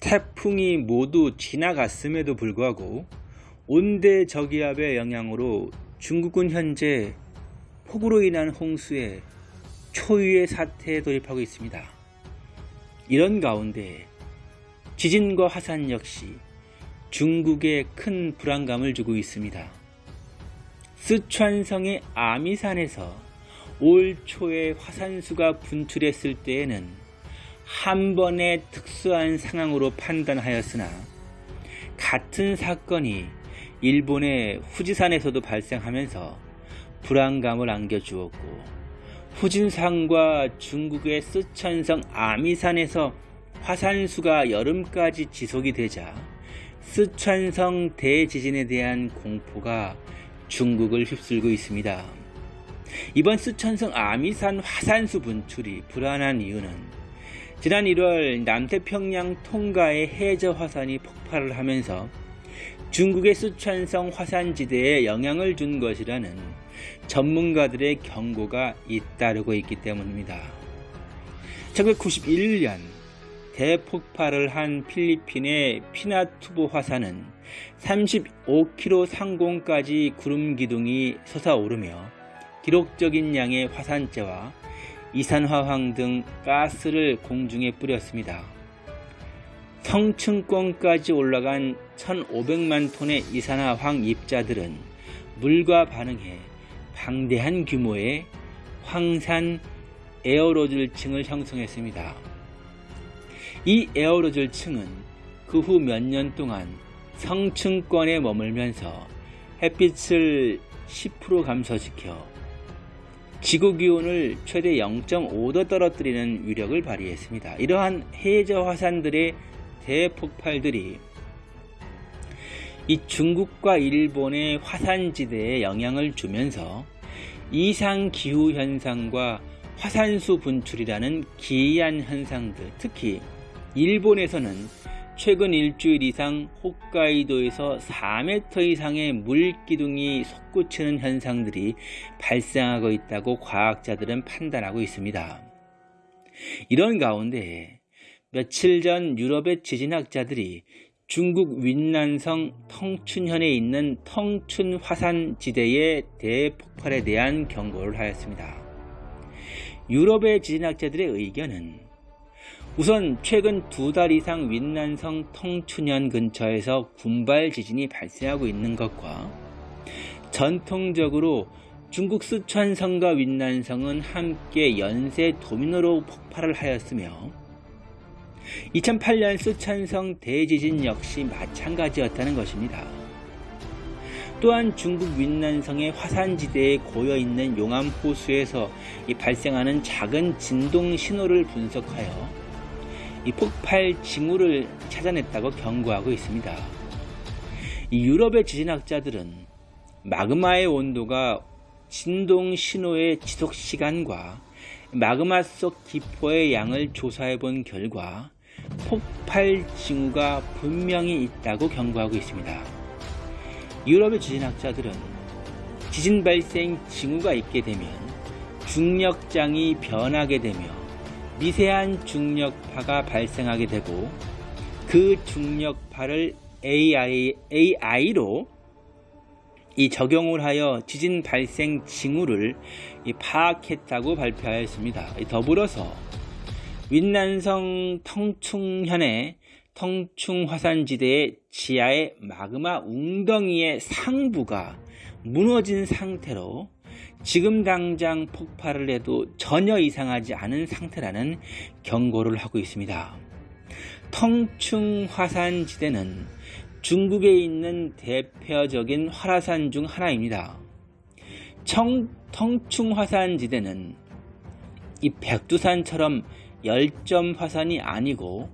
태풍이 모두 지나갔음에도 불구하고 온대 저기압의 영향으로 중국은 현재 폭우로 인한 홍수에 초유의 사태에 돌입하고 있습니다. 이런 가운데 지진과 화산 역시 중국에 큰 불안감을 주고 있습니다. 스촨성의 아미산에서 올 초에 화산수가 분출했을 때에는 한 번의 특수한 상황으로 판단하였으나 같은 사건이 일본의 후지산에서도 발생하면서 불안감을 안겨주었고 후진산과 중국의 스촨성 아미산에서 화산수가 여름까지 지속이 되자 스촨성 대지진에 대한 공포가 중국을 휩쓸고 있습니다. 이번 스촨성 아미산 화산수 분출이 불안한 이유는 지난 1월 남태평양 통가의 해저 화산이 폭발을 하면서 중국의 스촨성 화산지대에 영향을 준 것이라는 전문가들의 경고가 잇따르고 있기 때문입니다. 1991년 대폭발을 한 필리핀의 피나투보 화산은 35km 상공까지 구름 기둥이 솟아오르며 기록적인 양의 화산재와 이산화황 등 가스를 공중에 뿌렸습니다. 성층권까지 올라간 1500만 톤의 이산화황 입자들은 물과 반응해 방대한 규모의 황산 에어로졸층을 형성했습니다. 이 에어로졸층은 그 후 몇 년 동안 성층권에 머물면서 햇빛을 10% 감소시켜 지구 기온을 최대 0.5도 떨어뜨리는 위력을 발휘했습니다. 이러한 해저 화산들의 대폭발들이 이 중국과 일본의 화산지대에 영향을 주면서 이상기후 현상과 화산수 분출이라는 기이한 현상들, 특히 일본에서는 최근 일주일 이상 홋카이도에서 4m 이상의 물기둥이 솟구치는 현상들이 발생하고 있다고 과학자들은 판단하고 있습니다. 이런 가운데 며칠 전 유럽의 지진학자들이 중국 윈난성 텅춘현에 있는 텅춘 화산 지대의 대폭발에 대한 경고를 하였습니다. 유럽의 지진학자들의 의견은 우선 최근 두 달 이상 윈난성 텅춘현 근처에서 군발 지진이 발생하고 있는 것과 전통적으로 중국 스촨성과 윈난성은 함께 연쇄 도미노로 폭발을 하였으며 2008년 스촨성 대지진 역시 마찬가지였다는 것입니다. 또한 중국 윈난성의 화산지대에 고여있는 용암호수에서 발생하는 작은 진동 신호를 분석하여 이 폭발 징후를 찾아냈다고 경고하고 있습니다. 유럽의 지진학자들은 마그마의 온도가 진동 신호의 지속 시간과 마그마 속 기포의 양을 조사해 본 결과 폭발 징후가 분명히 있다고 경고하고 있습니다. 유럽의 지진학자들은 지진 발생 징후가 있게 되면 중력장이 변하게 되며 미세한 중력파가 발생하게 되고 그 중력파를 AI, AI로 이 적용을 하여 지진 발생 징후를 파악했다고 발표하였습니다. 더불어서 윈난성 텅충현의 텅충화산지대의 지하의 마그마 웅덩이의 상부가 무너진 상태로 지금 당장 폭발을 해도 전혀 이상하지 않은 상태라는 경고를 하고 있습니다. 텅충 화산지대는 중국에 있는 대표적인 활화산 중 하나입니다. 청, 텅충 화산지대는 이 백두산처럼 열점 화산이 아니고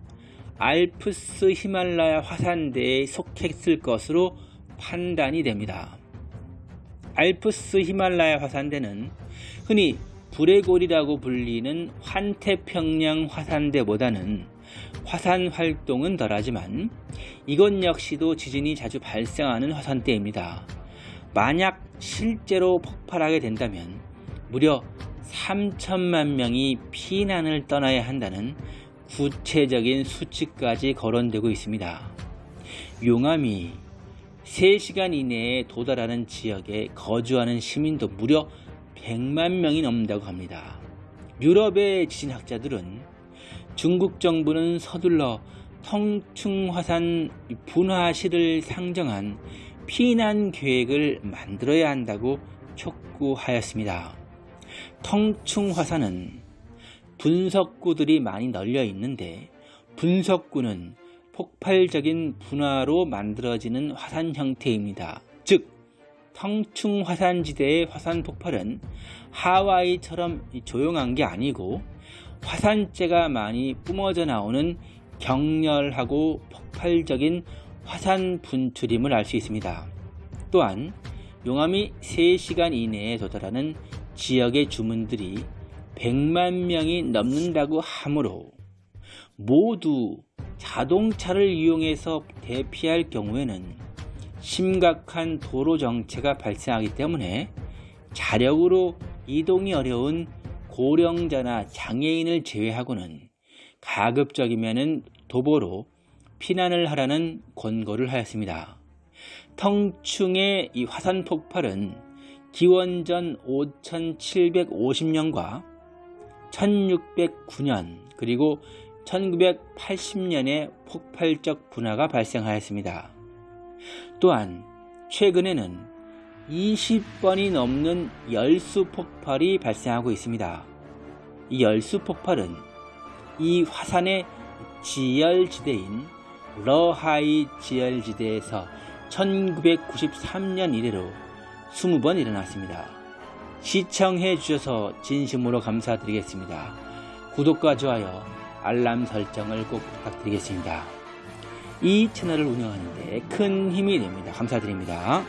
알프스 히말라야 화산대에 속했을 것으로 판단이 됩니다. 알프스 히말라야 화산대는 흔히 불의 골이라고 불리는 환태평양 화산대보다는 화산 활동은 덜하지만 이것 역시도 지진이 자주 발생하는 화산대입니다. 만약 실제로 폭발하게 된다면 무려 3천만 명이 피난을 떠나야 한다는 구체적인 수치까지 거론되고 있습니다. 용암이 3시간 이내에 도달하는 지역에 거주하는 시민도 무려 100만 명이 넘는다고 합니다. 유럽의 지진학자들은 중국 정부는 서둘러 성충화산 분화시를 상정한 피난 계획을 만들어야 한다고 촉구하였습니다. 성충화산은 분석구들이 많이 널려 있는데 분석구는 폭발적인 분화로 만들어지는 화산 형태입니다. 즉 성충화산지대의 화산 폭발은 하와이처럼 조용한 게 아니고 화산재가 많이 뿜어져 나오는 격렬하고 폭발적인 화산 분출임을 알 수 있습니다. 또한 용암이 3시간 이내에 도달하는 지역의 주민들이 100만 명이 넘는다고 하므로 모두 자동차를 이용해서 대피할 경우에는 심각한 도로 정체가 발생하기 때문에 자력으로 이동이 어려운 고령자나 장애인을 제외하고는 가급적이면 도보로 피난을 하라는 권고를 하였습니다. 텅충의 이 화산 폭발은 기원전 5750년과 1609년 그리고 1980년에 폭발적 분화가 발생하였습니다. 또한 최근에는 20번이 넘는 열수 폭발이 발생하고 있습니다. 이 열수 폭발은 이 화산의 지열지대인 러하이 지열지대에서 1993년 이래로 20번 일어났습니다. 시청해 주셔서 진심으로 감사드리겠습니다. 구독과 좋아요, 알람 설정을 꼭 부탁드리겠습니다. 이 채널을 운영하는데 큰 힘이 됩니다. 감사드립니다.